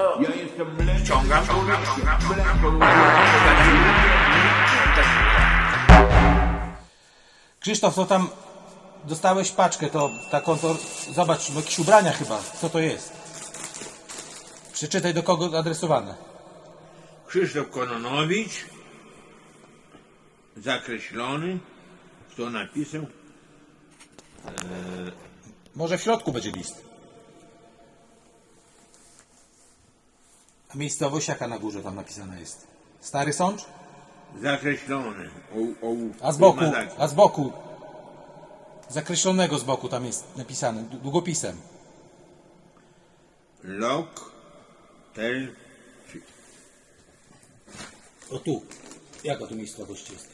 Ja jestem. Krzysztof, to tam dostałeś paczkę, to taką, to zobacz, jakieś ubrania chyba. Co to jest? Przeczytaj do kogo adresowane. Krzysztof Kononowicz. Zakreślony. Kto napisał? Może w środku będzie list. Miejscowość jaka na górze tam napisana jest? Stary Sącz? Zakreślony. O, o, A z boku, a z boku, zakreślonego z boku tam jest napisane, długopisem. Lok. Tel. O tu. Jaka tu miejscowość jest?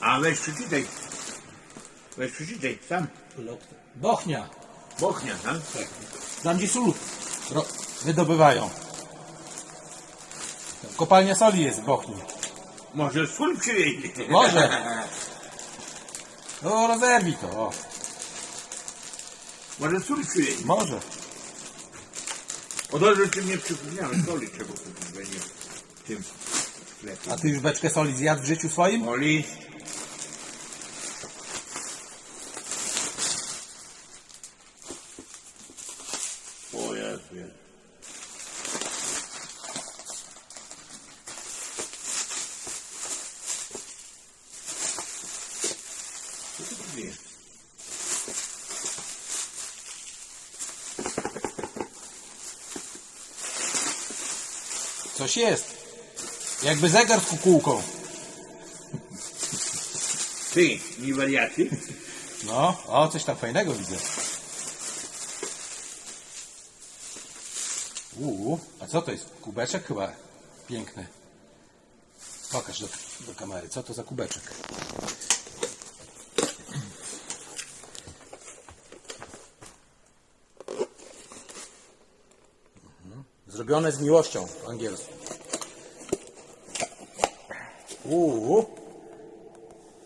A weź przeczytaj. Weź przeczytaj. Sam. Bochnia. Bochnia, tak? Tam gdzie sól ro- wydobywają. Kopalnia soli jest w Bochni. Może sól przywieźli. Może. No rozerwij to. O. Może sól przywieźli. Może. O dobrze, że mnie przypomniałeś. Soli trzeba kupić będzie w tym sklepie. A ty już beczkę soli zjadł w życiu swoim? O list. O Jezu, Jezu. Jest? Coś jest. Jakby zegar z kukułką. Ty, nie wariaty? No, o, coś tam fajnego widzę. Uuu, a co to jest? Kubeczek chyba piękny. Pokaż do, do kamery, co to za kubeczek? Zrobione z miłością po angielsku. Uuu,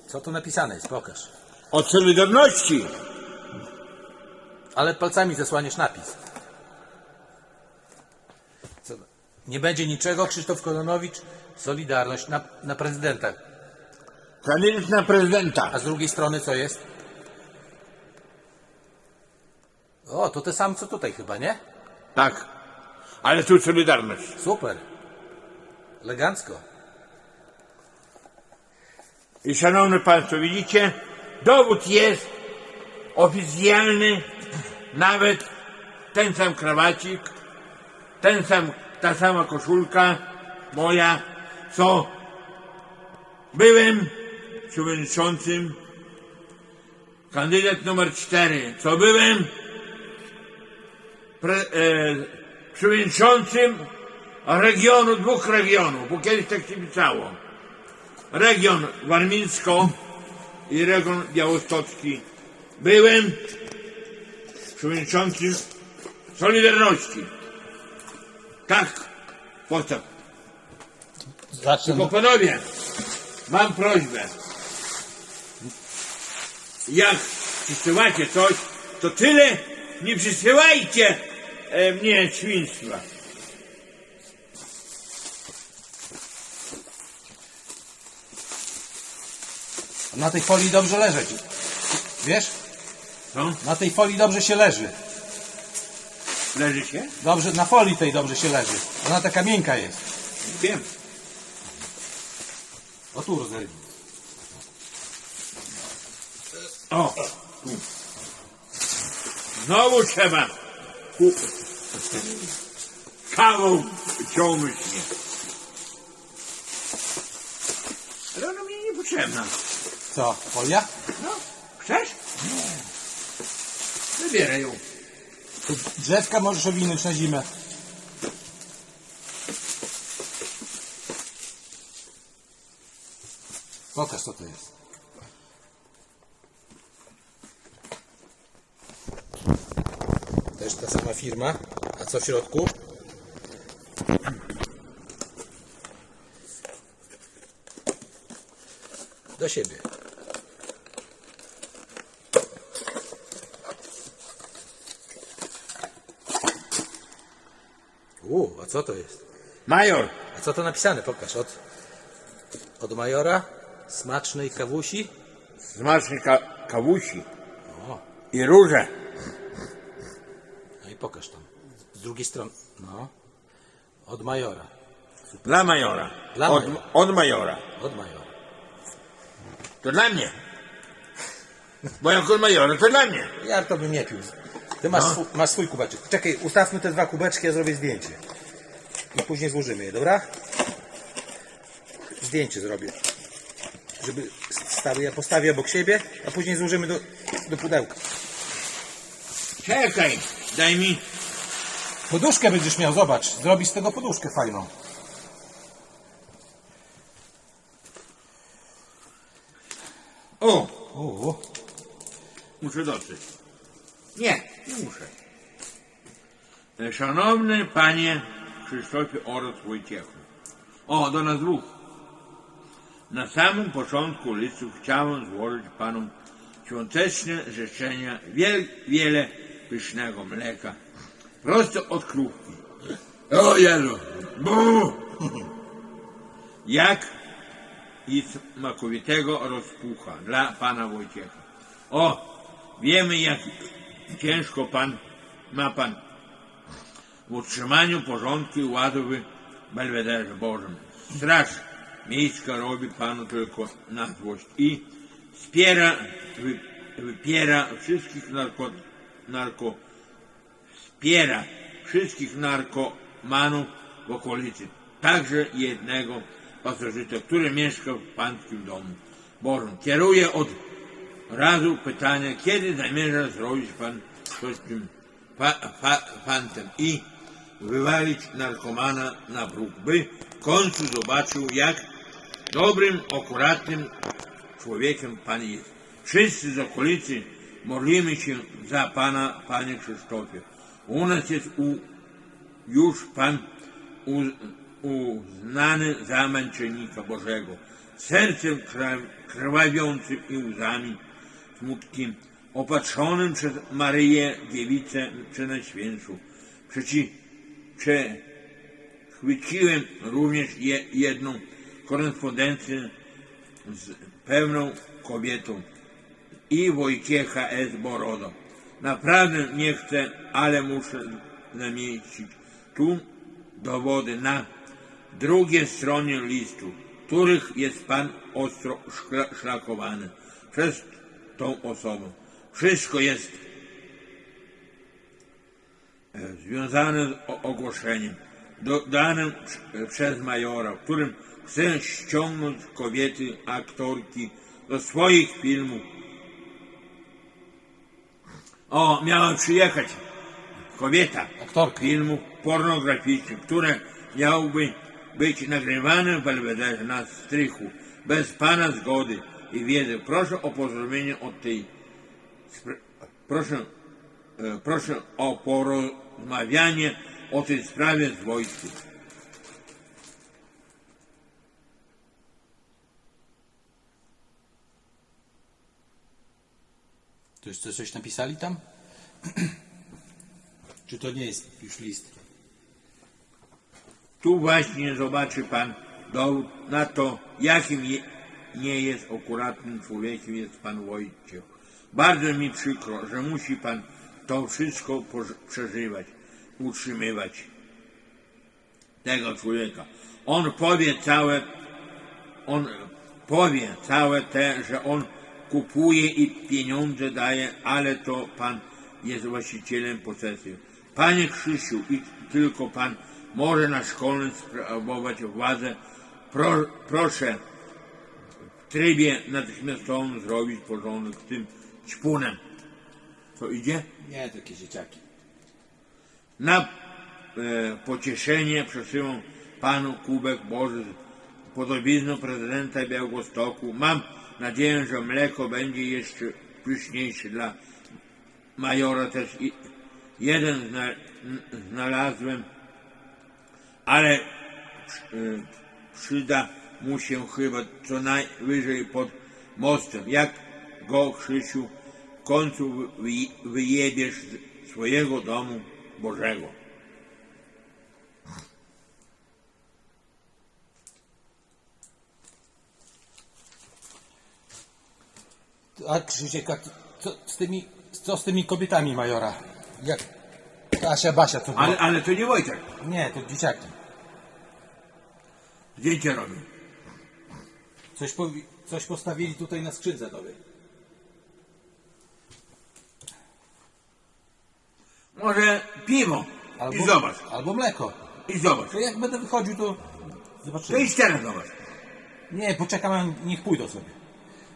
co tu napisane jest? Pokaż. Od Solidarności. Ale palcami zasłaniesz napis. Co? Nie będzie niczego, Krzysztof Kononowicz, Solidarność na, na prezydenta. Kandydat na prezydenta. A z drugiej strony co jest? O, to te sam co tutaj chyba, nie? Tak. Ale tu Solidarność. Super. Elegancko. I szanowni Państwo, widzicie, dowód jest oficjalny, nawet ten sam krawacik, ten sam, ta sama koszulka moja, co byłem przewodniczącym, kandydat numer cztery, co byłem pre, e, przewodniczącym regionu, dwóch regionów, bo kiedyś tak się pisało region warmińsko i region białostocki. Byłem przewodniczącym Solidarności. Tak. Zacznę. Tylko panowie, mam prośbę. Jak przysyłacie coś, to tyle nie przysyłajcie e, mnie świństwa. Na tej folii dobrze leżeć. Wiesz? Co? Na tej folii dobrze się leży. Leży się? Dobrze, na folii tej dobrze się leży. Ona taka miękka jest. Wiem. O tu rozerwij. O! Znowu trzeba. Kawał ciągnąć mnie. Ale ona mnie nie potrzebna. Co, folia? No, chcesz? Wybieraj ją. Tu drzewka możesz owinąć na zimę. Pokaż co to jest. Też ta sama firma. A co w środku? Do siebie. U, a co to jest? Major, A co to napisane? Pokaż. Od, od majora smacznej kawusi. smaczny ka kawusi O, i róże. no i pokaż tam. Z drugiej strony. No. Od majora. Dla majora. Dla od, majora. od majora. Od majora. To dla mnie. Bo jak od majora, to dla mnie. Ja to bym nie pił. Ty masz, swój, masz swój kubeczek. Czekaj, ustawmy te dwa kubeczki, ja zrobię zdjęcie. I później złożymy je, dobra? Zdjęcie zrobię. Żeby stały, ja postawię obok siebie, a później złożymy do, do pudełka. Czekaj, daj mi. Poduszkę będziesz miał, zobacz. Zrobisz z tego poduszkę fajną. O, U, muszę dotrzeć. Nie, nie muszę. E, Szanowny panie Krzysztofie oraz Wojciechu. O, do nas dwóch. Na samym początku listu chciałem złożyć panom świąteczne życzenia, wiel, wiele pysznego mleka, prosto od krówki. O Jezu! Bu! Jak i smakowitego rozpucha dla pana Wojciecha. O, wiemy jak ciężko pan ma pan w utrzymaniu porządku i ładu w Belwederze Bożym. Straż miejska robi panu tylko na złość i wspiera, wy, wypiera wszystkich narko, narko, wspiera wszystkich narkomanów w okolicy, także jednego pasożyta, który mieszka w pańskim domu Bożym. Kieruje od razu pytanie, kiedy zamierza zrobić pan coś z tym fa, fa, fantem i wywalić narkomana na bruk, by w końcu zobaczył, jak dobrym, akuratnym człowiekiem pan jest. Wszyscy z okolicy modlimy się za pana, panie Krzysztofie. U nas jest u, już pan u, uznany za męczennika Bożego. Sercem krwa- krwawiącym i łzami smutkiem, opatrzonym przez Maryję Dziewicę Przenajświętszą. Przeci, przechwyciłem również je, jedną korespondencję z pewną kobietą i Wojciecha S. Borodo. Naprawdę nie chcę, ale muszę zamieścić tu dowody na drugiej stronie listu, których jest Pan ostro szlakowany przez tą osobą. Wszystko jest e, związane z ogłoszeniem dodanym prz- przez majora, którym chce ściągnąć kobiety, aktorki do swoich filmów. O, miała przyjechać kobieta Aktorka. filmów pornograficznych, które miałyby być nagrywane w Belwederze na strychu bez Pana zgody i wiedzy. Proszę o porozumienie od tej proszę, e, proszę o porozmawianie o tej sprawie z wojskiem. To jeszcze coś napisali tam? Czy to nie jest już list? Tu właśnie zobaczy Pan dowód na to, jakim je, nie jest akuratnym człowiekiem jest Pan Wojciech. Bardzo mi przykro, że musi Pan to wszystko przeżywać, utrzymywać tego człowieka. On powie całe, on powie całe te, że on kupuje i pieniądze daje, ale to Pan jest właścicielem posesji. Panie Krzysiu, i tylko Pan może na szkolnym sprawować władzę. Pro, proszę w trybie natychmiastowym zrobić porządek z tym ćpunem. Co idzie? Nie, takie dzieciaki. Na e, pocieszenie przesyłam panu kubek Boży z podobizną prezydenta Białegostoku. Mam nadzieję, że mleko będzie jeszcze pyszniejsze dla majora też jeden znalazłem, ale e, przyda mu się chyba co najwyżej pod mostem. Jak go, Krzysiu, w końcu wy- wyjebiesz z swojego domu Bożego. A Krzysiek, a co z tymi, co z tymi kobietami majora? Jak Kasia, Basia, to było? Ale, ale to nie Wojtek. Nie, to dzieciaki. Zdjęcie robił. Coś, powi- coś postawili tutaj na skrzynce tobie. Może piwo. I zobacz. Albo mleko. I zobacz. To jak będę wychodził, to To zobaczymy. idź teraz zobacz. Nie, poczekam, a niech pójdą sobie.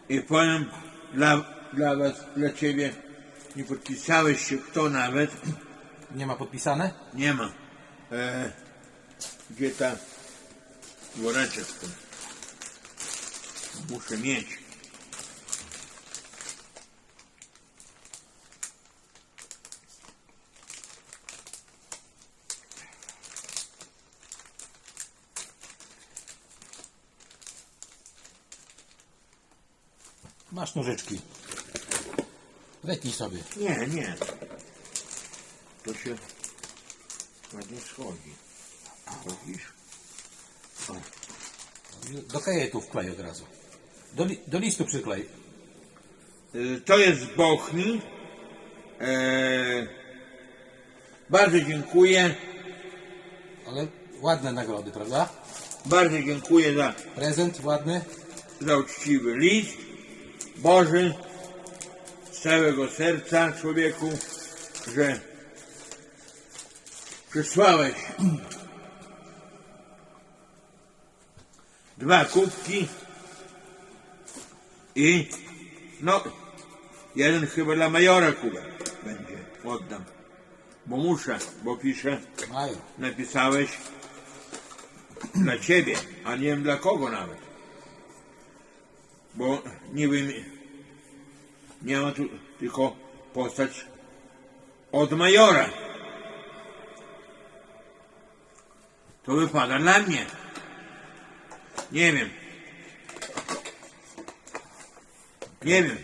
I powiem dla, dla was, dla ciebie, nie podpisałeś się kto nawet, Nie ma podpisane? nie ma. E, gdzie ta woreczek? Muszę mieć. Masz nożyczki. Zetnij sobie. Nie, nie. To się ładnie schodzi. Widzisz? Do kajetu wklej od razu. Do, li- do listu przyklej. Y, To jest z Bochni. E, bardzo dziękuję. Ale ładne nagrody, prawda? Bardzo dziękuję za, Prezent ładny. za uczciwy list. Boży, z całego serca człowieku, że przysłałeś dwa kubki i no jeden chyba dla majora kubek będzie oddam bo muszę, bo piszę napisałeś dla ciebie, a nie wiem dla kogo nawet. Bo niby mi- nie ma tu tylko postać od majora. To wypada dla mnie. Nie wiem. Nie wiem.